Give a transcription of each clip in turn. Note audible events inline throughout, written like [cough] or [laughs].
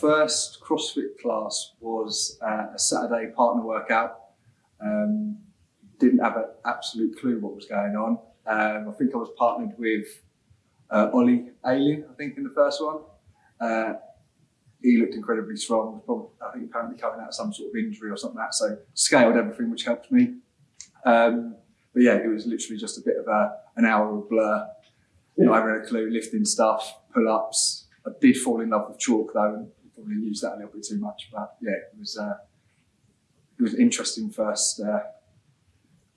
first CrossFit class was uh, a Saturday partner workout. Um, didn't have an absolute clue what was going on. Um, I think I was partnered with uh, Ollie Alien, I think, in the first one. Uh, he looked incredibly strong. Probably, I think apparently coming out of some sort of injury or something like that. So scaled everything, which helped me. Um, but yeah, it was literally just a bit of a, an hour of blur. Yeah. Not having a clue, lifting stuff, pull ups. I did fall in love with chalk though, and probably used that a little bit too much. But yeah, it was uh, it was an interesting first uh,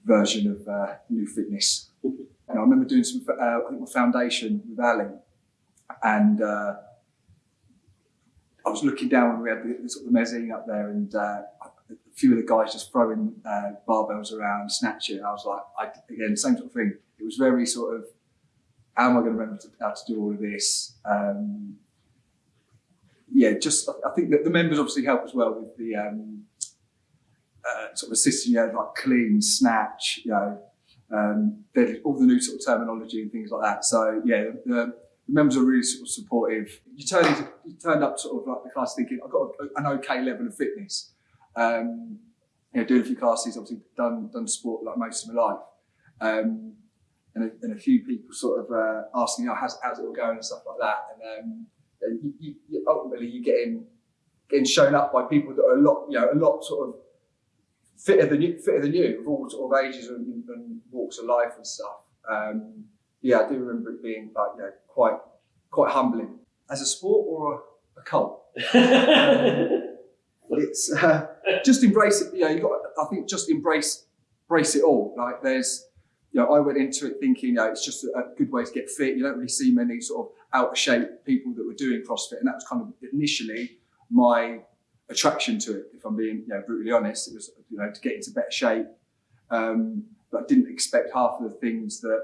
version of uh, new fitness. And I remember doing some, uh, I think my foundation with Ali, and uh, I was looking down when we had the, the sort of mezzanine up there, and uh, a few of the guys just throwing barbells around, snatching. I was like, I, again, same sort of thing. It was very sort of, how am I going to remember how to do all of this? Um, yeah, just I think that the members obviously help as well with the um, uh, sort of assisting you know, like clean, snatch, you know, um, all the new sort of terminology and things like that. So yeah, the, the members are really sort of supportive. You you turned up sort of like the class thinking I've got a, an okay level of fitness. Um, you know, doing a few classes, obviously done done sport like most of my life. Um, and, a, and a few people sort of uh, asking, oh, how's, how's it all going and stuff like that. And, um, and you, you, ultimately, you're getting getting shown up by people that are a lot, you know, a lot sort of fitter than you, fitter than you, of all sort of ages and, and walks of life and stuff. Um, yeah, I do remember it being like, you know, quite quite humbling. As a sport or a, a cult? [laughs] it's uh, just embrace it. You know, you got. I think just embrace embrace it all. Like there's, you know, I went into it thinking, you know, it's just a, good way to get fit. You don't really see many sort of out of shape people that were doing CrossFit, and that was kind of initially my attraction to it. If I'm being, you know, brutally honest, it was, you know, to get into better shape. Um, but I didn't expect half of the things that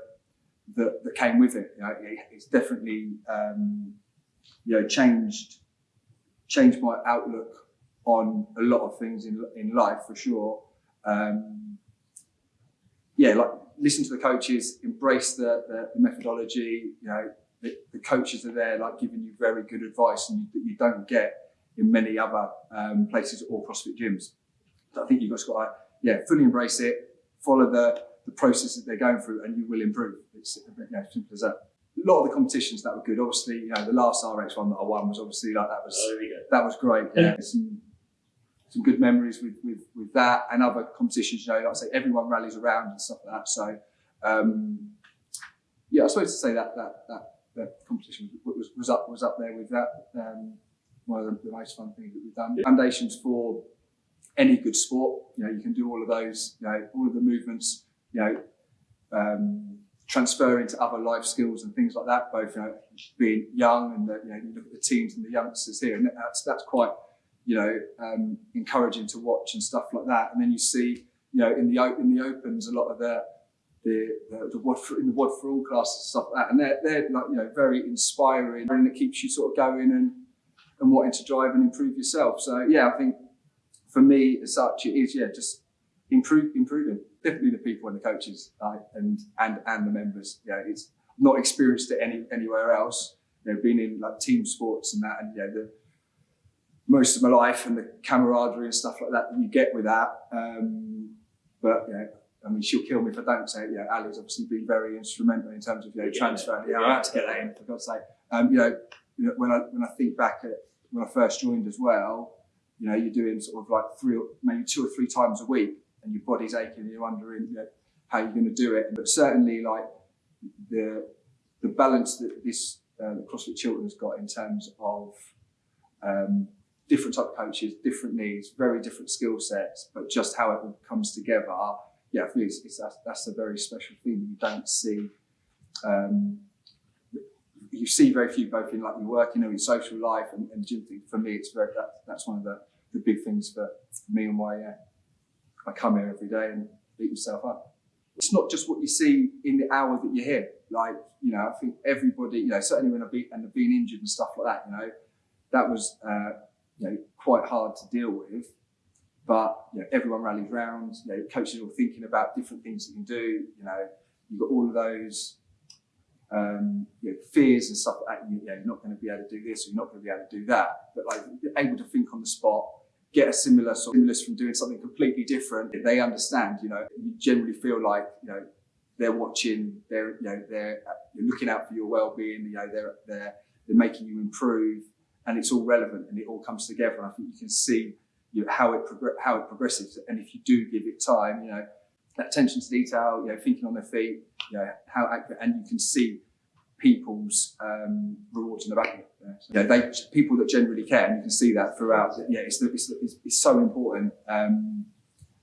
that, that came with it. You know, it's definitely um, you know changed changed my outlook on a lot of things in in life for sure. Um, yeah, like listen to the coaches, embrace the, the, the methodology. You know, the, the, coaches are there, like giving you very good advice, and that you, you, don't get in many other um, places or CrossFit gyms. So I think you've just got to yeah fully embrace it, follow the the process that they're going through, and you will improve. It's you know, simple as that. A lot of the competitions that were good. Obviously, you know, the last RX one that I won was obviously like that was oh, that was great. Yeah, some some good memories with, with with that and other competitions. You know, like I say, everyone rallies around and stuff like that. So, um, yeah, I suppose to say that that that, that competition was, was up was up there with that. Um, one of the, the most fun things that we've done. Foundations for any good sport. You know, you can do all of those. You know, all of the movements you know, um, transfer into other life skills and things like that, both you know, being young and the, you know, you look at the teams and the youngsters here, and that's that's quite you know um, encouraging to watch and stuff like that. And then you see you know in the in the opens a lot of the the the, the for, in the WOD for all classes and stuff like that, and they're they're like you know very inspiring and it keeps you sort of going and and wanting to drive and improve yourself. So yeah, I think for me as such it is yeah just improve improving definitely the people and the coaches and and and the members. Yeah, it's not experienced it any anywhere else. You know, being in like team sports and that, and yeah, the most of my life and the camaraderie and stuff like that that you get with that. Um, but yeah, I mean, she'll kill me if I don't say it. Yeah, Ali's obviously been very instrumental in terms of you know transferring. Yeah, I had to get that in for God's sake. Um, you know, you know, when I when I think back at when I first joined as well, you know, you're doing sort of like three, maybe two or three times a week and your body's aching and you're wondering you know, how you're going to do it. But certainly, like the the balance that this uh, CrossFit Chiltern has got in terms of um, different type of coaches, different needs, very different skill sets, but just how it all comes together. Yeah, I think it's, it's that's, a very special thing you don't see. Um, you see very few both in like your working or your social life and, and gym. For me, it's very that, that's one of the, the big things for, for me and why yeah, I come here every day and beat myself up. It's not just what you see in the hour that you're here. Like, you know, I think everybody, you know, certainly when I've been, and I've been injured and stuff like that, you know, that was, uh, you know, quite hard to deal with. But, you know, everyone rallies round, you know, coaches are all thinking about different things you can do, you know, you've got all of those um, you know, fears and stuff like that. You, know, you're not going to be able to do this, or you're not going to be able to do that. But like able to think on the spot, get a similar sort of stimulus from doing something completely different. They understand. You know, you generally feel like you know they're watching. They're you know they're looking out for your well-being. You know they're they're they're making you improve, and it's all relevant and it all comes together. And I think you can see you know, how it how it progresses. And if you do give it time, you know that attention to detail, you know, thinking on their feet, you know, how accurate, and you can see people's um, rewards in the back of it. You know, so, you know, they people that generally care, and you can see that throughout. Yeah, it's it's, it's, it's so important. Um,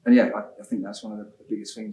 and yeah, I, I think that's one of the biggest things.